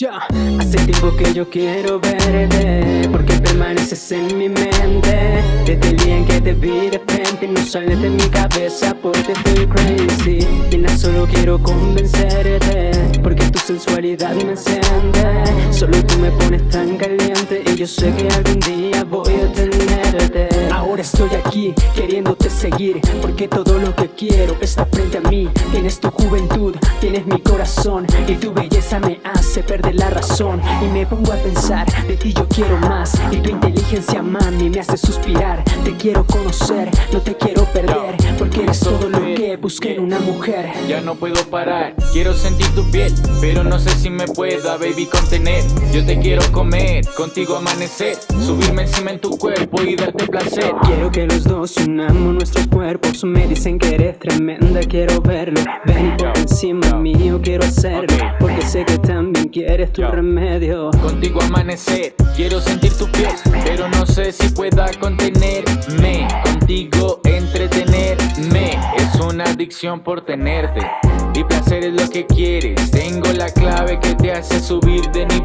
Ya, hace tiempo que yo quiero verte Porque permaneces en mi mente. Desde el día en que te vi de frente No sales de mi cabeza porque estoy crazy. Nena, solo quiero convencerte Porque tu sensualidad me enciende. Solo tú me pones tan caliente Y yo sé que algún día voy a tenerte. Ahora estoy aquí, queriéndote seguir Porque todo lo que quiero está frente a mí. Tienes tu juventud, tienes mi corazón Y tu belleza me hace perder la razón. Y me pongo a pensar, de ti yo quiero más Y tu inteligencia mami me hace suspirar. Te quiero conocer, no te quiero perder Porque eres todo lo que busqué en una mujer. Ya no puedo parar, quiero sentir tu piel Pero no sé si me pueda baby contener. Yo te quiero comer, contigo amanecer Subirme encima en tu cuerpo y darte placer. Quiero que los dos unamos nuestros cuerpos Me dicen que eres tremenda, quiero verlo Ven por encima mío, quiero hacerlo Porque sé que también quieres tu remedio. Contigo amanecer, quiero sentir tu piel Pero no sé si pueda contenerme. Contigo entretenerme Es una adicción por tenerte. Y placer es lo que quieres Tengo la clave que te hace subir de nivel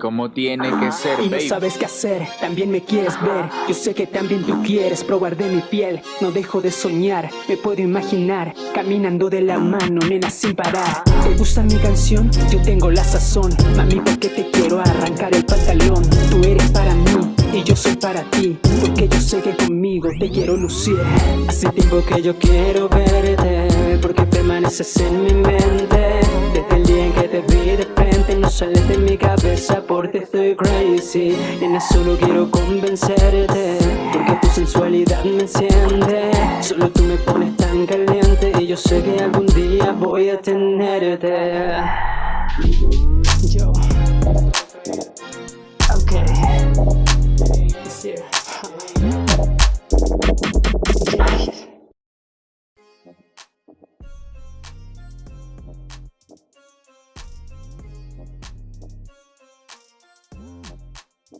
como tiene que ser, Y no sabes qué hacer, también me quieres ver. Yo sé que también tú quieres probar de mi piel. No dejo de soñar, me puedo imaginar Caminando de la mano, nena sin parar. ¿Te gusta mi canción? Yo tengo la sazón. Mami, porque te quiero arrancar el pantalón. Tú eres para mí y yo soy para ti Porque yo sé que conmigo te quiero lucir. Hace tiempo que yo quiero verte Porque permaneces en mi mente. Desde el día en que te sales de mi cabeza porque estoy crazy. Nena, solo quiero convencerte Porque tu sensualidad me enciende. Solo tú me pones tan caliente Y yo sé que algún día voy a tenerte. Yo